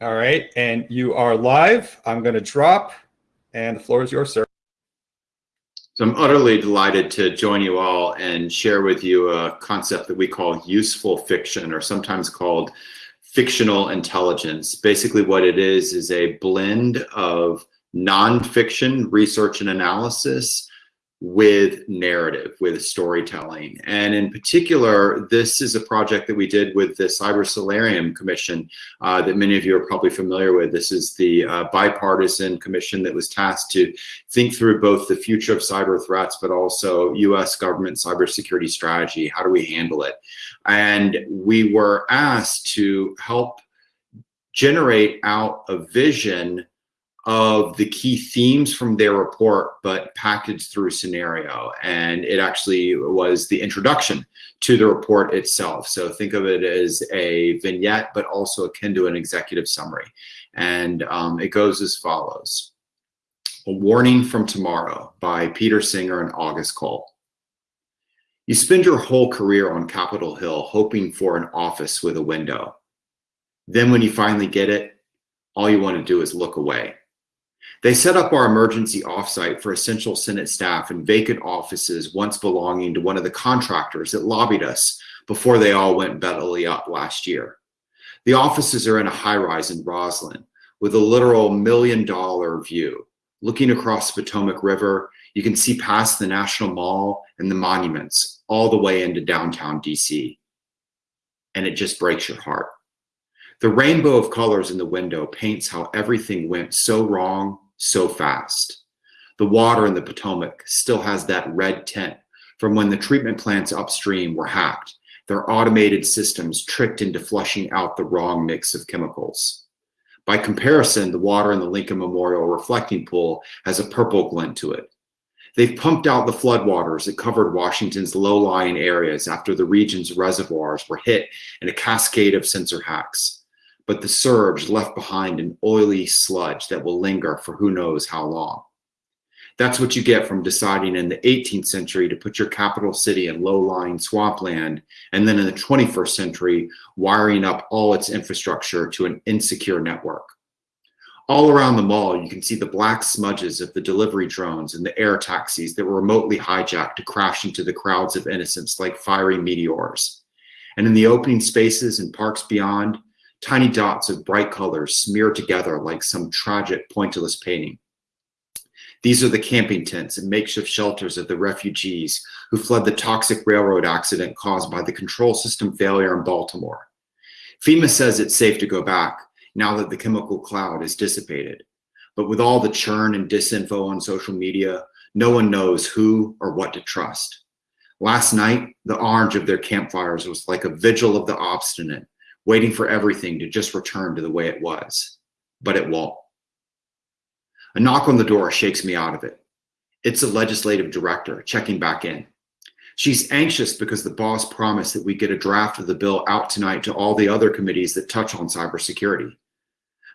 All right, and you are live. I'm going to drop, and the floor is yours, sir. So I'm utterly delighted to join you all and share with you a concept that we call useful fiction, or sometimes called fictional intelligence. Basically what it is is a blend of nonfiction research and analysis with narrative, with storytelling. And in particular, this is a project that we did with the Cyber Solarium Commission uh, that many of you are probably familiar with. This is the uh, bipartisan commission that was tasked to think through both the future of cyber threats, but also US government cybersecurity strategy. How do we handle it? And we were asked to help generate out a vision of the key themes from their report, but packaged through scenario. And it actually was the introduction to the report itself. So think of it as a vignette, but also akin to an executive summary. And um, it goes as follows. A Warning from Tomorrow by Peter Singer and August Cole. You spend your whole career on Capitol Hill hoping for an office with a window. Then when you finally get it, all you want to do is look away. They set up our emergency offsite for essential Senate staff in vacant offices once belonging to one of the contractors that lobbied us before they all went belly up last year. The offices are in a high rise in Rosslyn with a literal million dollar view. Looking across the Potomac River, you can see past the National Mall and the monuments all the way into downtown DC. And it just breaks your heart. The rainbow of colors in the window paints how everything went so wrong so fast. The water in the Potomac still has that red tint from when the treatment plants upstream were hacked, their automated systems tricked into flushing out the wrong mix of chemicals. By comparison, the water in the Lincoln Memorial reflecting pool has a purple glint to it. They've pumped out the floodwaters that covered Washington's low-lying areas after the region's reservoirs were hit in a cascade of sensor hacks but the surge left behind an oily sludge that will linger for who knows how long. That's what you get from deciding in the 18th century to put your capital city in low-lying swampland, and then in the 21st century, wiring up all its infrastructure to an insecure network. All around the mall, you can see the black smudges of the delivery drones and the air taxis that were remotely hijacked to crash into the crowds of innocents like fiery meteors. And in the opening spaces and parks beyond, Tiny dots of bright colors smeared together like some tragic pointillist painting. These are the camping tents and makeshift shelters of the refugees who fled the toxic railroad accident caused by the control system failure in Baltimore. FEMA says it's safe to go back now that the chemical cloud is dissipated. But with all the churn and disinfo on social media, no one knows who or what to trust. Last night, the orange of their campfires was like a vigil of the obstinate, waiting for everything to just return to the way it was, but it won't. A knock on the door shakes me out of it. It's a legislative director checking back in. She's anxious because the boss promised that we get a draft of the bill out tonight to all the other committees that touch on cybersecurity.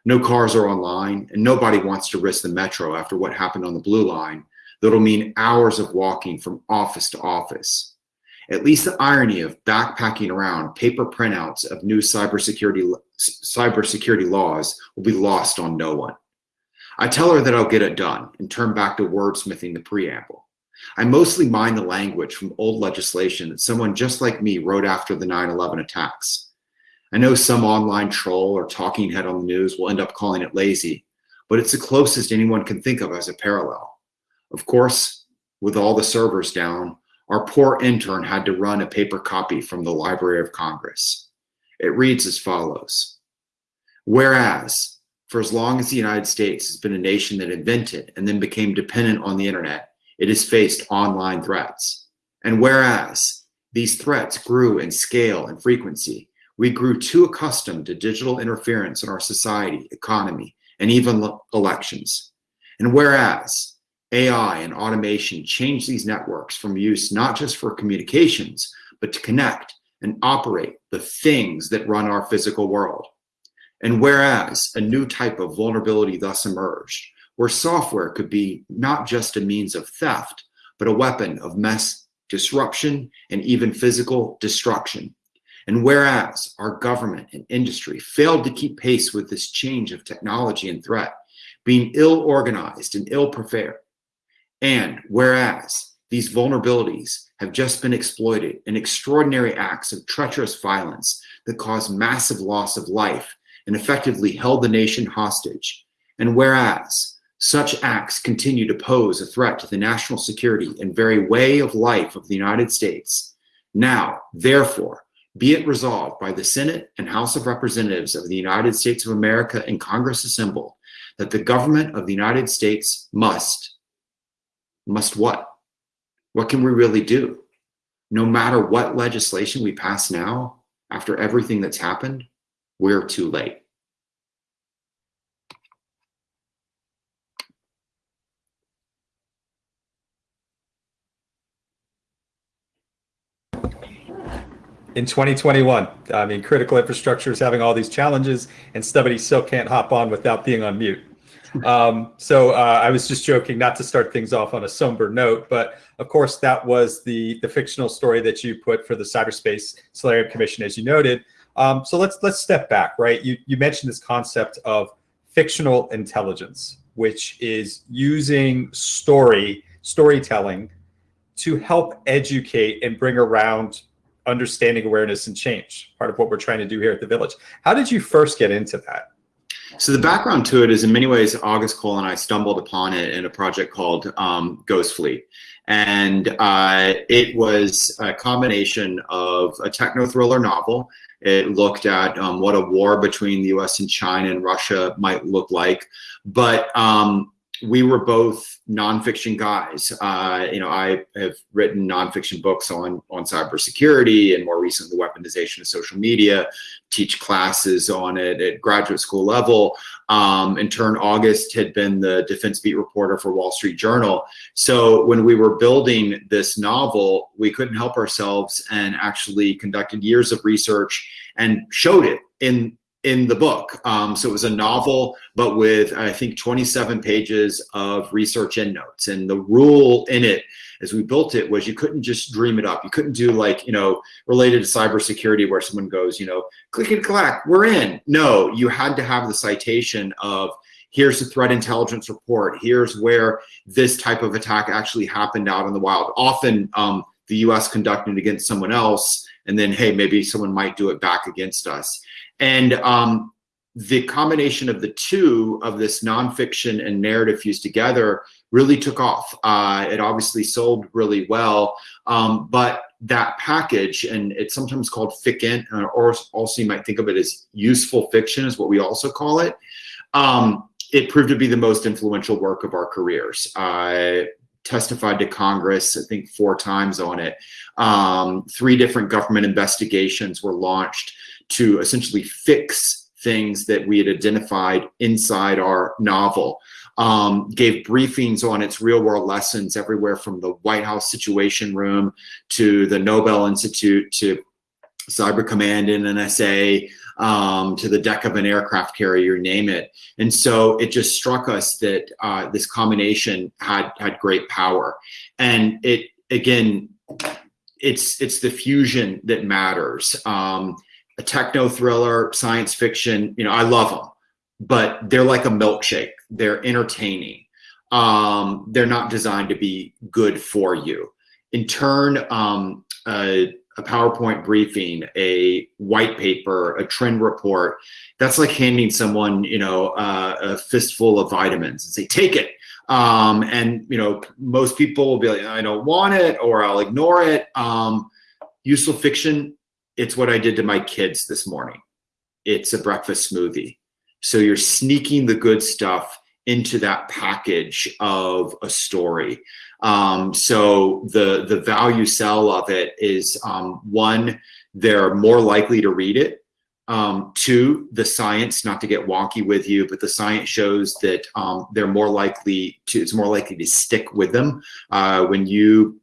No cars are online and nobody wants to risk the metro after what happened on the blue line that'll mean hours of walking from office to office. At least the irony of backpacking around paper printouts of new cybersecurity, cybersecurity laws will be lost on no one. I tell her that I'll get it done and turn back to wordsmithing the preamble. I mostly mined the language from old legislation that someone just like me wrote after the 9-11 attacks. I know some online troll or talking head on the news will end up calling it lazy, but it's the closest anyone can think of as a parallel. Of course, with all the servers down, our poor intern had to run a paper copy from the Library of Congress. It reads as follows. Whereas, for as long as the United States has been a nation that invented and then became dependent on the internet, it has faced online threats. And whereas these threats grew in scale and frequency, we grew too accustomed to digital interference in our society, economy, and even elections. And whereas AI and automation change these networks from use not just for communications, but to connect and operate the things that run our physical world. And whereas a new type of vulnerability thus emerged, where software could be not just a means of theft, but a weapon of mass disruption and even physical destruction. And whereas our government and industry failed to keep pace with this change of technology and threat, being ill organized and ill prepared, and whereas these vulnerabilities have just been exploited in extraordinary acts of treacherous violence that caused massive loss of life and effectively held the nation hostage, and whereas such acts continue to pose a threat to the national security and very way of life of the United States, now, therefore, be it resolved by the Senate and House of Representatives of the United States of America and Congress assembled that the government of the United States must, must what? What can we really do? No matter what legislation we pass now, after everything that's happened, we're too late. in 2021. I mean, critical infrastructure is having all these challenges, and somebody still can't hop on without being on mute. Um, so uh, I was just joking, not to start things off on a somber note, but of course that was the the fictional story that you put for the Cyberspace Solarium Commission, as you noted. Um, so let's let's step back, right? You you mentioned this concept of fictional intelligence, which is using story storytelling to help educate and bring around understanding awareness and change part of what we're trying to do here at the village how did you first get into that so the background to it is in many ways august cole and i stumbled upon it in a project called um, ghost fleet. And uh, it was a combination of a techno thriller novel. It looked at um, what a war between the us and china and russia might look like. But um, we were both nonfiction guys. Uh, you know, I have written nonfiction books on on cybersecurity and more recently the weaponization of social media. Teach classes on it at graduate school level. Um, in turn, August had been the defense beat reporter for Wall Street Journal. So when we were building this novel, we couldn't help ourselves and actually conducted years of research and showed it in in the book. Um, so it was a novel, but with I think 27 pages of research and notes. And the rule in it, as we built it, was you couldn't just dream it up. You couldn't do like you know related to cybersecurity where someone goes, you know, click and clack, we're in. No, you had to have the citation of here's the threat intelligence report. Here's where this type of attack actually happened out in the wild. Often um, the U.S. conducted against someone else, and then hey, maybe someone might do it back against us. And um, the combination of the two of this nonfiction and narrative fused together really took off. Uh, it obviously sold really well, um, but that package, and it's sometimes called fiction, or also you might think of it as useful fiction, is what we also call it. Um, it proved to be the most influential work of our careers. I testified to Congress, I think four times on it. Um, three different government investigations were launched to essentially fix things that we had identified inside our novel. Um, gave briefings on its real world lessons everywhere from the White House Situation Room to the Nobel Institute to Cyber Command in NSA um, to the deck of an aircraft carrier, name it. And so it just struck us that uh, this combination had had great power. And it again, it's it's the fusion that matters. Um, a techno thriller, science fiction, you know, I love them, but they're like a milkshake. They're entertaining. Um, they're not designed to be good for you. In turn, um, a, a PowerPoint briefing, a white paper, a trend report, that's like handing someone, you know, uh, a fistful of vitamins and say, take it. Um, and, you know, most people will be like, I don't want it or I'll ignore it. Um, useful fiction it's what I did to my kids this morning. It's a breakfast smoothie. So you're sneaking the good stuff into that package of a story. Um, so the the value sell of it is um, one, they're more likely to read it. Um, two, the science, not to get wonky with you, but the science shows that um, they're more likely to, it's more likely to stick with them. Uh, when you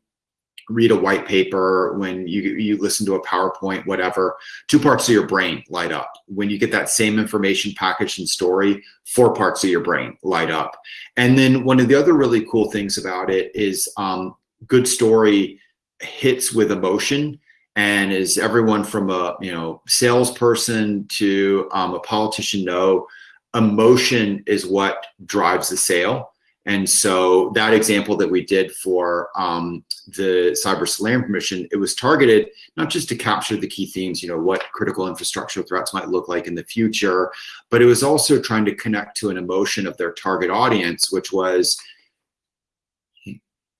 read a white paper, when you, you listen to a PowerPoint, whatever, two parts of your brain light up. When you get that same information packaged in story, four parts of your brain light up. And then one of the other really cool things about it is um, good story hits with emotion And as everyone from a you know salesperson to um, a politician know, emotion is what drives the sale. And so that example that we did for um, the Cyber Solarium Commission, it was targeted not just to capture the key themes, you know, what critical infrastructure threats might look like in the future, but it was also trying to connect to an emotion of their target audience, which was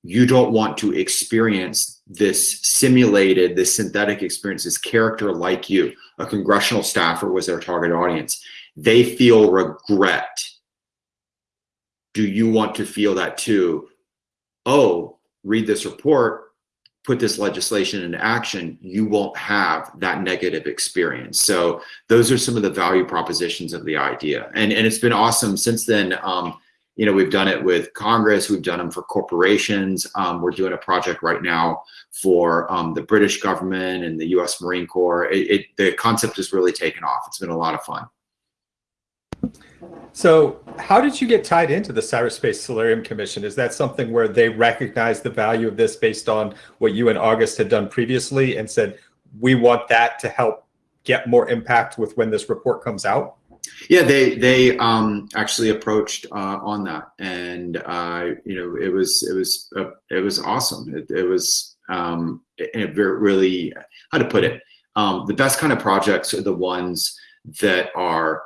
you don't want to experience this simulated, this synthetic experience, this character like you. A congressional staffer was their target audience. They feel regret do you want to feel that too? Oh, read this report, put this legislation into action, you won't have that negative experience. So those are some of the value propositions of the idea. And, and it's been awesome since then. Um, you know, we've done it with Congress, we've done them for corporations. Um, we're doing a project right now for um, the British government and the US Marine Corps. It, it, the concept has really taken off. It's been a lot of fun. So how did you get tied into the Cyberspace Solarium Commission? Is that something where they recognized the value of this based on what you and August had done previously and said, we want that to help get more impact with when this report comes out? Yeah, they they um, actually approached uh, on that, and uh, you know it was it was uh, it was awesome. It, it was um, it, really how to put it. Um, the best kind of projects are the ones that are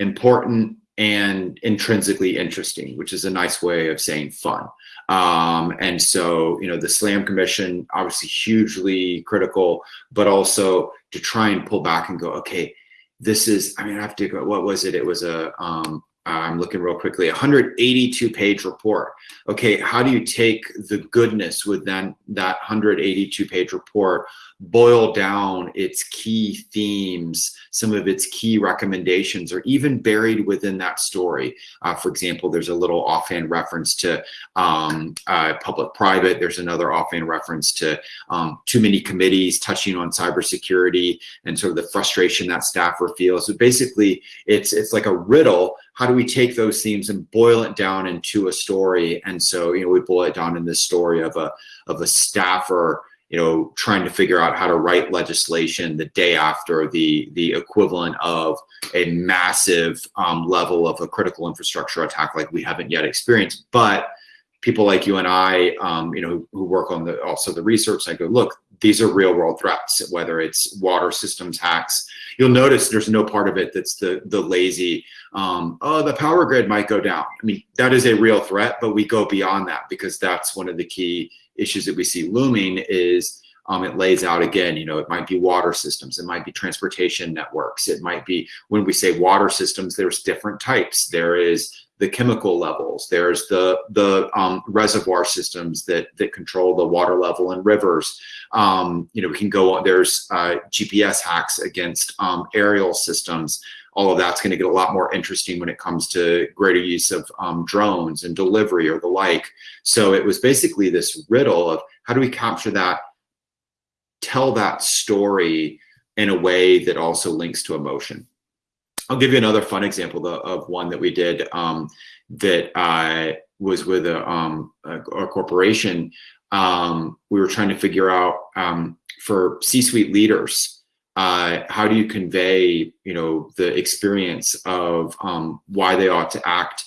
important and intrinsically interesting, which is a nice way of saying fun. Um, and so, you know, the SLAM Commission, obviously hugely critical, but also to try and pull back and go, okay, this is, I mean, I have to go, what was it? It was a, um, I'm looking real quickly, 182 page report. Okay, how do you take the goodness within that 182 page report, boil down its key themes, some of its key recommendations, or even buried within that story? Uh, for example, there's a little offhand reference to um, uh, public-private. There's another offhand reference to um, too many committees touching on cybersecurity and sort of the frustration that staffer feels. So basically, it's it's like a riddle how do we take those themes and boil it down into a story? And so, you know, we boil it down in this story of a of a staffer, you know, trying to figure out how to write legislation the day after the the equivalent of a massive um, level of a critical infrastructure attack like we haven't yet experienced. But people like you and I, um, you know, who work on the also the research, I go, look, these are real world threats, whether it's water systems hacks. You'll notice there's no part of it that's the, the lazy, um, oh, the power grid might go down. I mean, that is a real threat, but we go beyond that because that's one of the key issues that we see looming is um, it lays out again, you know, it might be water systems, it might be transportation networks, it might be, when we say water systems, there's different types. There is the chemical levels. There's the the um, reservoir systems that that control the water level in rivers. Um, you know, we can go on. There's uh, GPS hacks against um, aerial systems. All of that's going to get a lot more interesting when it comes to greater use of um, drones and delivery or the like. So it was basically this riddle of how do we capture that, tell that story in a way that also links to emotion. I'll give you another fun example of one that we did um, that uh, was with a, um, a, a corporation. Um, we were trying to figure out um, for C-suite leaders, uh, how do you convey, you know, the experience of um, why they ought to act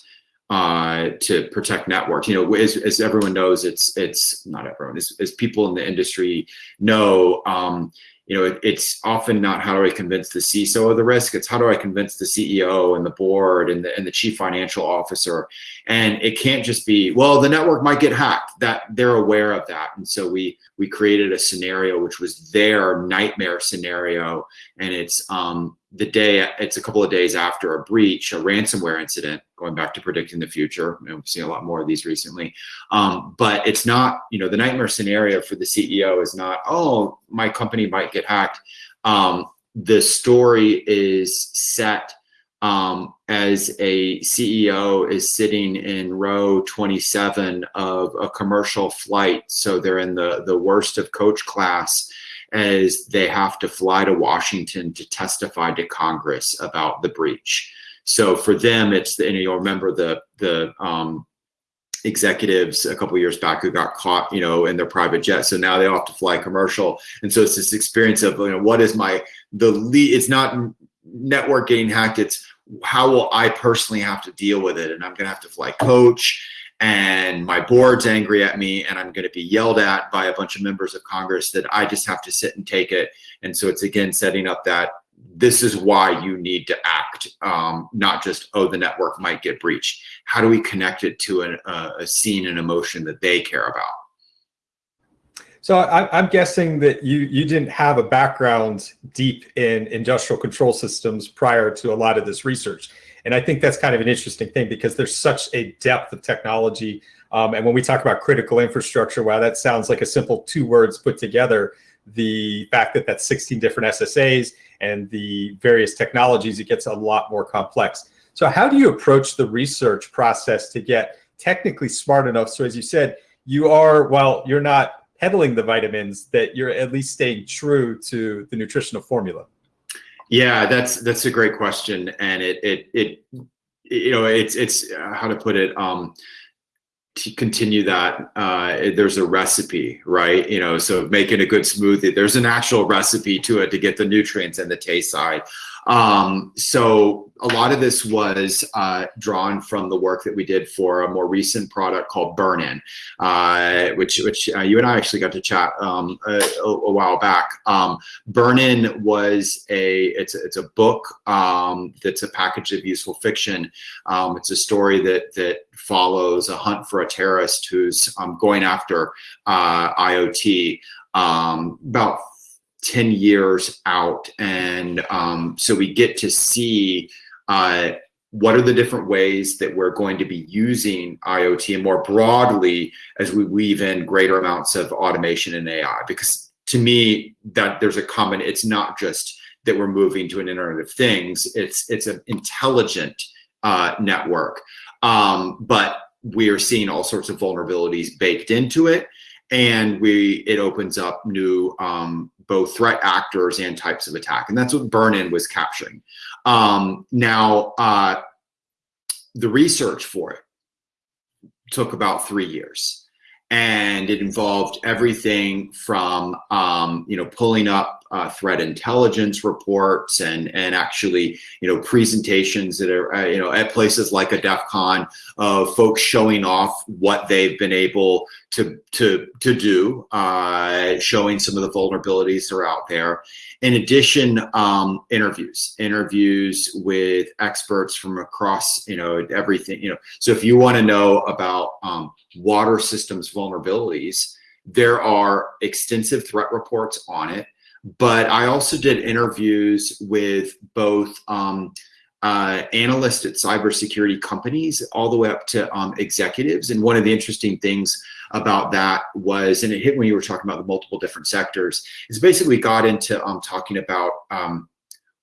uh, to protect networks. You know, as, as everyone knows, it's it's not everyone, as, as people in the industry know, um, you know, it, it's often not how do I convince the CISO of the risk, it's how do I convince the CEO and the board and the, and the chief financial officer. And it can't just be, well, the network might get hacked, that they're aware of that. And so we, we created a scenario, which was their nightmare scenario. And it's um, the day, it's a couple of days after a breach, a ransomware incident, going back to predicting the future. And we've seen a lot more of these recently. Um, but it's not, you know, the nightmare scenario for the CEO is not, oh, my company might get hacked. Um, the story is set um, as a CEO is sitting in row 27 of a commercial flight. So they're in the, the worst of coach class as they have to fly to Washington to testify to Congress about the breach. So for them, it's the, and you'll remember the the um, executives a couple years back who got caught, you know, in their private jet. So now they all have to fly commercial. And so it's this experience of, you know, what is my, the lead, it's not network getting hacked. It's how will I personally have to deal with it? And I'm going to have to fly coach and my board's angry at me and I'm going to be yelled at by a bunch of members of Congress that I just have to sit and take it. And so it's again, setting up that this is why you need to act, um, not just, oh, the network might get breached. How do we connect it to an, uh, a scene and emotion that they care about? So I, am guessing that you you didn't have a background deep in industrial control systems prior to a lot of this research, and I think that's kind of an interesting thing because there's such a depth of technology. Um, and when we talk about critical infrastructure, wow, that sounds like a simple two words put together. The fact that that's 16 different SSAs and the various technologies, it gets a lot more complex. So how do you approach the research process to get technically smart enough? So as you said, you are, while you're not peddling the vitamins, that you're at least staying true to the nutritional formula. Yeah, that's that's a great question, and it it it you know it's it's uh, how to put it. Um, to continue that, uh, there's a recipe, right? You know, so making a good smoothie, there's an actual recipe to it to get the nutrients and the taste side. Um, so a lot of this was uh, drawn from the work that we did for a more recent product called Burn-In, uh, which which uh, you and I actually got to chat um, a, a, while back. Um, Burn-In was a it's it's a book um, that's a package of useful fiction. Um, it's a story that that follows a hunt for a terrorist who's um, going after uh, IoT. Um, about 10 years out. And um, so we get to see uh, what are the different ways that we're going to be using IoT and more broadly as we weave in greater amounts of automation and AI. Because to me, that there's a common, it's not just that we're moving to an Internet of Things, it's, it's an intelligent uh, network. Um, but we are seeing all sorts of vulnerabilities baked into it and we it opens up new um, both threat actors and types of attack and that's what burn-in was capturing. Um, now uh, the research for it took about three years and it involved everything from um, you know pulling up uh, threat intelligence reports and and actually you know presentations that are uh, you know at places like a DEF CON of folks showing off what they've been able to to to do, uh, showing some of the vulnerabilities that are out there. In addition, um, interviews, interviews with experts from across you know everything you know. So if you want to know about um, water systems vulnerabilities, there are extensive threat reports on it but I also did interviews with both um, uh, analysts at cybersecurity companies all the way up to um, executives. And one of the interesting things about that was, and it hit when you were talking about the multiple different sectors, is basically got into um, talking about um,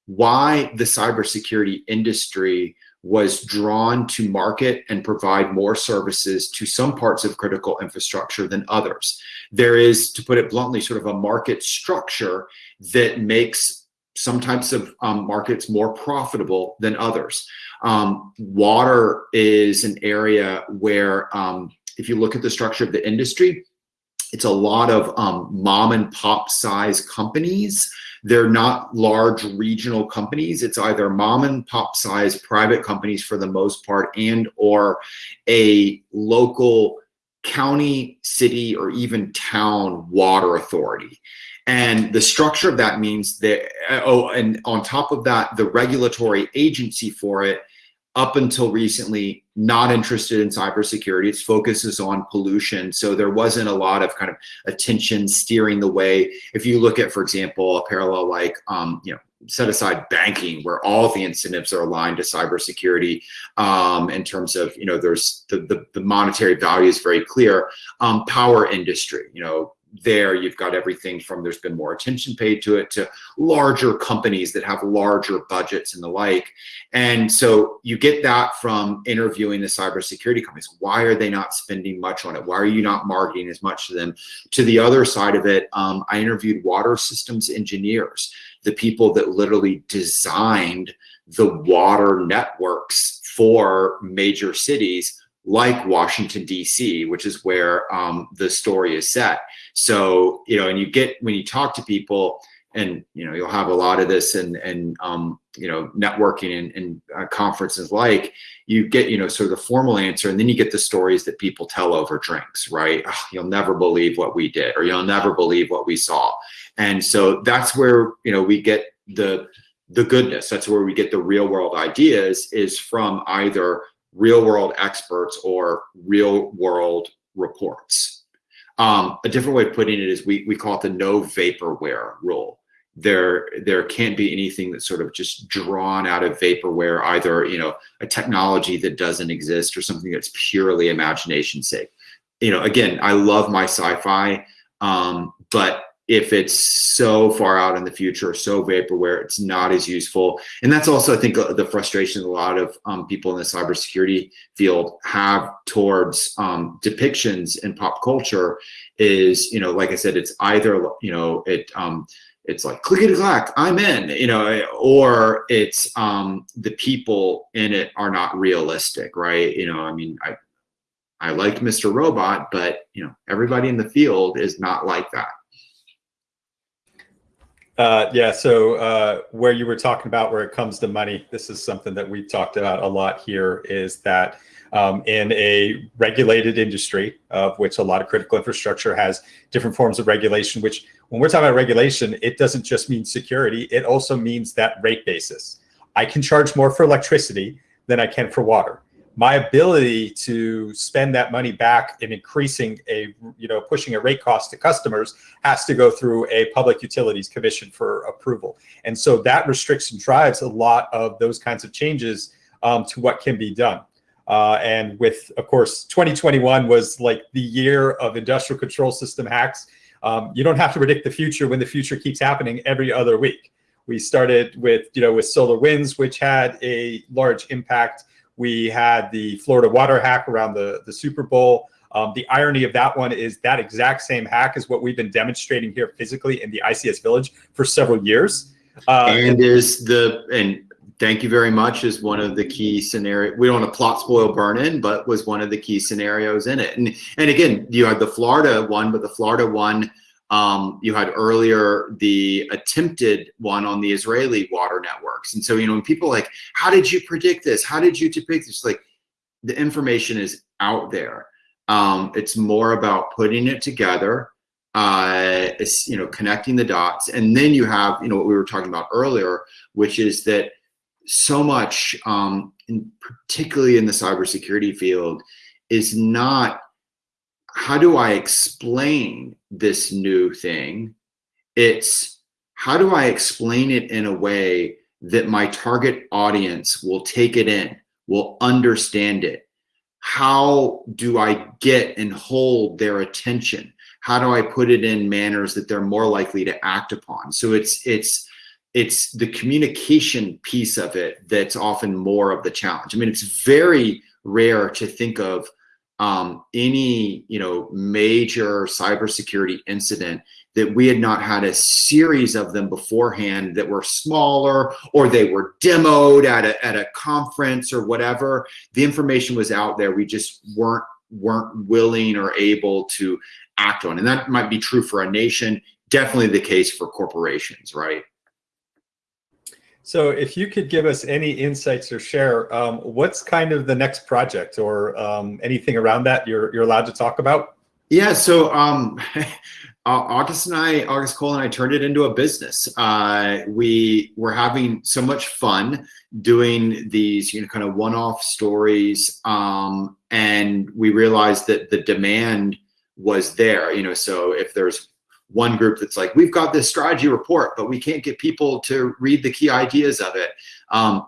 why the cybersecurity industry was drawn to market and provide more services to some parts of critical infrastructure than others. There is, to put it bluntly, sort of a market structure that makes some types of um, markets more profitable than others. Um, water is an area where, um, if you look at the structure of the industry, it's a lot of um, mom and pop size companies they're not large regional companies. It's either mom and pop size private companies for the most part and or a local county, city, or even town water authority. And the structure of that means that, oh, and on top of that, the regulatory agency for it up until recently not interested in cybersecurity. Its focus is on pollution. So there wasn't a lot of kind of attention steering the way. If you look at, for example, a parallel like, um, you know, set aside banking where all the incentives are aligned to cybersecurity um, in terms of, you know, there's the, the, the monetary value is very clear. Um, power industry, you know, there you've got everything from there's been more attention paid to it to larger companies that have larger budgets and the like. And so you get that from interviewing the cybersecurity companies. Why are they not spending much on it? Why are you not marketing as much to them? To the other side of it, um, I interviewed water systems engineers, the people that literally designed the water networks for major cities like Washington D.C., which is where um, the story is set. So you know, and you get when you talk to people, and you know, you'll have a lot of this and and um, you know, networking and, and uh, conferences like you get you know sort of the formal answer, and then you get the stories that people tell over drinks, right? You'll never believe what we did, or you'll never believe what we saw, and so that's where you know we get the the goodness. That's where we get the real world ideas is from either real world experts or real world reports. Um, a different way of putting it is we, we call it the no vaporware rule. There, there can't be anything that's sort of just drawn out of vaporware, either, you know, a technology that doesn't exist or something that's purely imagination sake. You know, again, I love my sci-fi, um, but if it's so far out in the future, so vaporware, it's not as useful. And that's also, I think, uh, the frustration a lot of um, people in the cybersecurity field have towards um, depictions in pop culture is, you know, like I said, it's either, you know, it, um, it's like clickety clack, I'm in, you know, or it's um, the people in it are not realistic, right? You know, I mean, I, I liked Mr. Robot, but you know, everybody in the field is not like that. Uh, yeah, so uh, where you were talking about where it comes to money, this is something that we've talked about a lot here is that um, in a regulated industry of which a lot of critical infrastructure has different forms of regulation, which when we're talking about regulation, it doesn't just mean security, it also means that rate basis. I can charge more for electricity than I can for water my ability to spend that money back in increasing a, you know, pushing a rate cost to customers has to go through a public utilities commission for approval. And so that restriction drives a lot of those kinds of changes um, to what can be done. Uh, and with, of course, 2021 was like the year of industrial control system hacks. Um, you don't have to predict the future when the future keeps happening every other week. We started with, you know, with SolarWinds, which had a large impact we had the Florida water hack around the, the Super Bowl. Um, the irony of that one is that exact same hack is what we've been demonstrating here physically in the ICS Village for several years. Uh, and is the and thank you very much is one of the key scenario. We don't want to plot, spoil, burn in, but was one of the key scenarios in it. And and again, you had the Florida one, but the Florida one um, you had earlier the attempted one on the Israeli water networks. And so, you know, when people like, how did you predict this? How did you depict this? Like the information is out there. Um, it's more about putting it together, uh, it's, you know, connecting the dots. And then you have, you know, what we were talking about earlier, which is that so much, um, in, particularly in the cybersecurity field, is not how do I explain this new thing? It's how do I explain it in a way that my target audience will take it in, will understand it? How do I get and hold their attention? How do I put it in manners that they're more likely to act upon? So it's it's it's the communication piece of it that's often more of the challenge. I mean, it's very rare to think of um, any you know major cybersecurity incident that we had not had a series of them beforehand that were smaller or they were demoed at a, at a conference or whatever the information was out there we just weren't weren't willing or able to act on. And that might be true for a nation definitely the case for corporations right so if you could give us any insights or share, um, what's kind of the next project or um, anything around that you're, you're allowed to talk about? Yeah, so um, August and I, August Cole and I turned it into a business. Uh, we were having so much fun doing these, you know, kind of one-off stories. Um, and we realized that the demand was there, you know, so if there's one group that's like, we've got this strategy report, but we can't get people to read the key ideas of it. Um,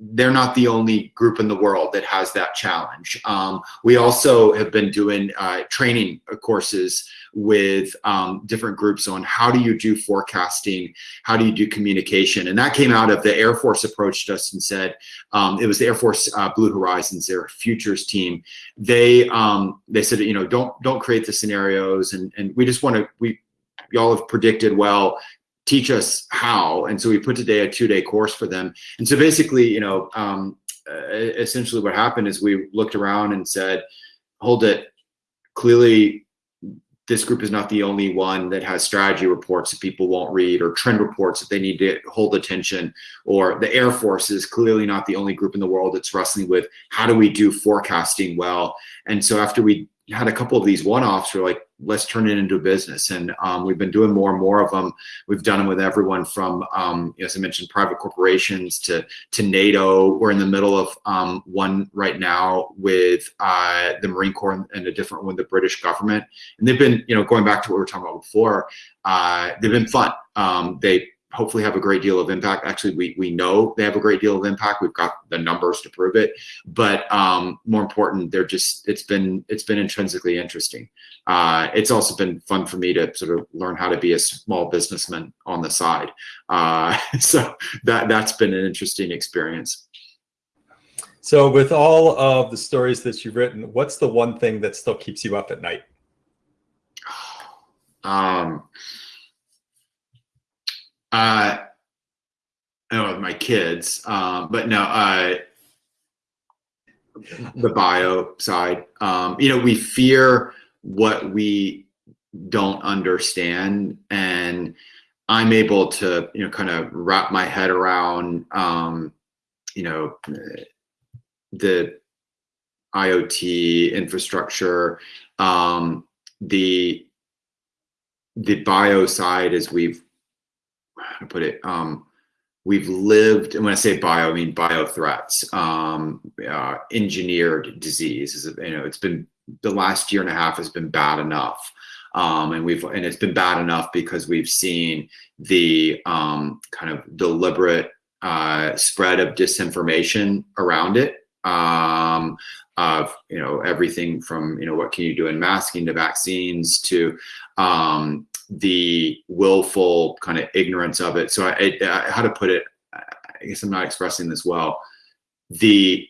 they're not the only group in the world that has that challenge. Um, we also have been doing uh, training courses with um, different groups on how do you do forecasting, how do you do communication, and that came out of the Air Force approached us and said um, it was the Air Force uh, Blue Horizons, their futures team. They um, they said you know don't don't create the scenarios, and and we just want to we y'all have predicted well teach us how. And so we put today a two day course for them. And so basically, you know, um, essentially what happened is we looked around and said, hold it, clearly this group is not the only one that has strategy reports that people won't read or trend reports that they need to hold attention or the air force is clearly not the only group in the world that's wrestling with how do we do forecasting well and so after we had a couple of these one-offs we're like let's turn it into a business. And um, we've been doing more and more of them we've done them with everyone from um, as i mentioned private corporations to to nato. We're in the middle of um, one right now with uh, the marine corps and a different one with the british government. And they've been you know going back to what we were talking about before uh, they've been fun. Um, they hopefully have a great deal of impact. Actually, we, we know they have a great deal of impact. We've got the numbers to prove it. But um, more important, they're just it's been it's been intrinsically interesting. Uh, it's also been fun for me to sort of learn how to be a small businessman on the side. Uh, so that that's been an interesting experience. So with all of the stories that you've written, what's the one thing that still keeps you up at night? Um, uh, I know my kids, um, but no, uh, the bio side. Um, you know, we fear what we don't understand, and I'm able to, you know, kind of wrap my head around, um, you know, the IoT infrastructure, um, the the bio side as we've to put it um, we've lived and when i say bio i mean bio threats um, uh, engineered disease you know it's been the last year and a half has been bad enough. Um, and we've and it's been bad enough because we've seen the um, kind of deliberate uh, spread of disinformation around it um, of you know everything from you know what can you do in masking to vaccines to um, the willful kind of ignorance of it. So I, I, how to put it, I guess I'm not expressing this well. The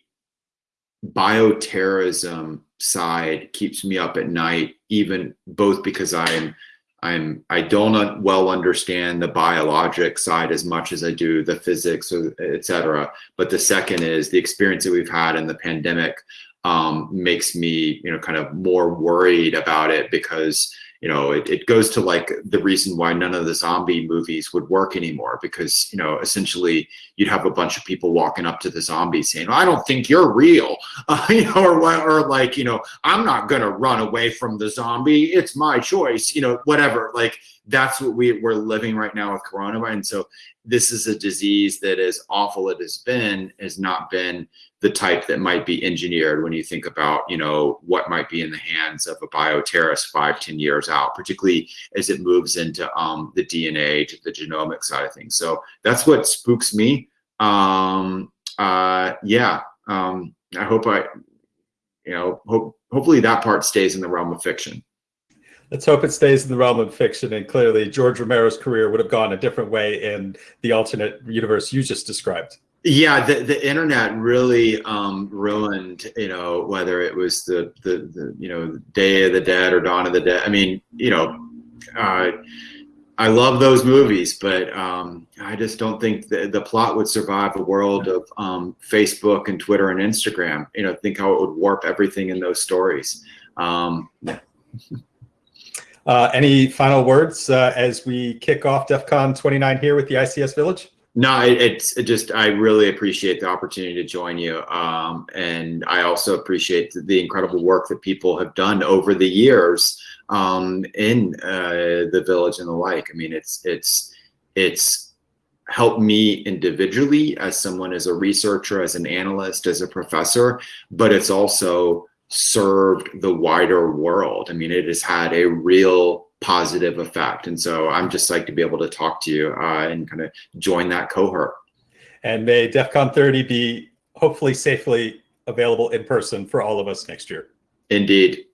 bioterrorism side keeps me up at night, even both because I'm I'm I don't well understand the biologic side as much as I do the physics, or et cetera. But the second is the experience that we've had in the pandemic um, makes me, you know, kind of more worried about it because you know, it, it goes to like the reason why none of the zombie movies would work anymore because, you know, essentially you'd have a bunch of people walking up to the zombie saying, I don't think you're real, uh, you know, or, or like, you know, I'm not going to run away from the zombie. It's my choice, you know, whatever. Like that's what we, we're living right now with coronavirus. And so this is a disease that as awful it has been, has not been the type that might be engineered when you think about, you know, what might be in the hands of a bioterrorist five, ten years out, particularly as it moves into um, the DNA to the genomic side of things. So that's what spooks me. Um, uh, yeah, um, I hope I, you know, hope hopefully that part stays in the realm of fiction. Let's hope it stays in the realm of fiction. And clearly, George Romero's career would have gone a different way in the alternate universe you just described. Yeah, the, the internet really um, ruined, you know, whether it was the, the, the, you know, Day of the Dead or Dawn of the Dead. I mean, you know, uh, I love those movies, but um, I just don't think the, the plot would survive a world of um, Facebook and Twitter and Instagram. You know, think how it would warp everything in those stories. Um, yeah. uh, any final words uh, as we kick off DEF CON 29 here with the ICS Village? No, it, it's it just I really appreciate the opportunity to join you, um, and I also appreciate the, the, incredible work that people have done over the years um, in uh, the village and the like. I mean, it's it's it's helped me individually as someone, as a researcher, as an analyst, as a professor, but it's also served the wider world. I mean, it has had a real positive effect. And so I'm just psyched to be able to talk to you uh, and kind of join that cohort. And may DEF CON 30 be hopefully safely available in person for all of us next year. Indeed.